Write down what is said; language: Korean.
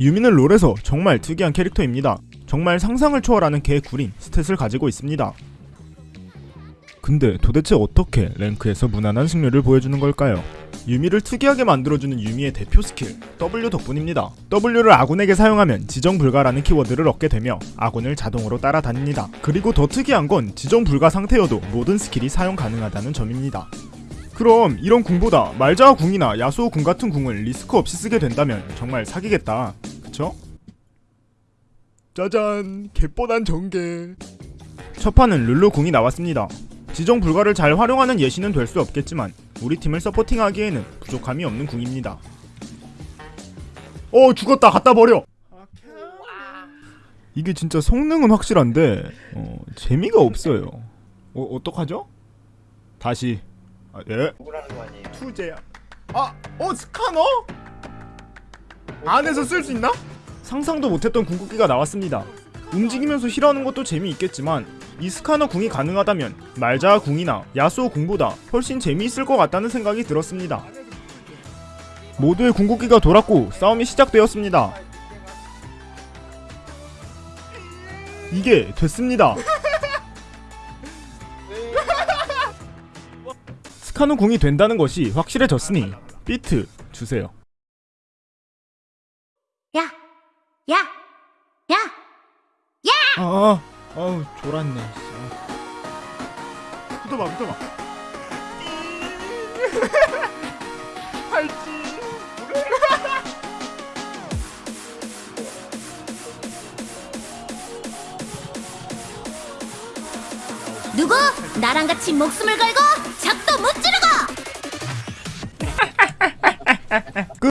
유미는 롤에서 정말 특이한 캐릭터입니다. 정말 상상을 초월하는 개구린 스탯을 가지고 있습니다. 근데 도대체 어떻게 랭크에서 무난한 승률을 보여주는 걸까요? 유미를 특이하게 만들어주는 유미의 대표 스킬 W 덕분입니다. W를 아군에게 사용하면 지정 불가라는 키워드를 얻게 되며 아군을 자동으로 따라다닙니다. 그리고 더 특이한 건 지정 불가 상태여도 모든 스킬이 사용 가능하다는 점입니다. 그럼 이런 궁보다 말자하 궁이나 야스오 궁 같은 궁을 리스크 없이 쓰게 된다면 정말 사기겠다. 그쵸? 짜잔 개뻔한 전개 첫 판은 룰루 궁이 나왔습니다. 지정 불가를 잘 활용하는 예시는 될 수 없겠지만 우리 팀을 서포팅하기에는 부족함이 없는 궁입니다. 어 죽었다 갖다 버려. 이게 진짜 성능은 확실한데 어, 재미가 없어요. 어 어떡하죠? 다시 아, 예 누구라는 거 아니에요? 투제야. 아, 어 스카너? 안에서 쓸 수 있나? 상상도 못했던 궁극기가 나왔습니다. 움직이면서 힐하는 것도 재미있겠지만 이 스카너 궁이 가능하다면 말자 궁이나 야수호 궁보다 훨씬 재미있을 것 같다는 생각이 들었습니다. 모두의 궁극기가 돌았고 싸움이 시작되었습니다. 이게 됐습니다. 스카노 궁이 된다는 것이 확실해졌으니 비트 주세요. 야! 야! 야! 아, 아우 졸았네. 붙어봐, 붙어봐. 팔찌. 누구? 나랑 같이 목숨을 걸고 적도 못 지르고!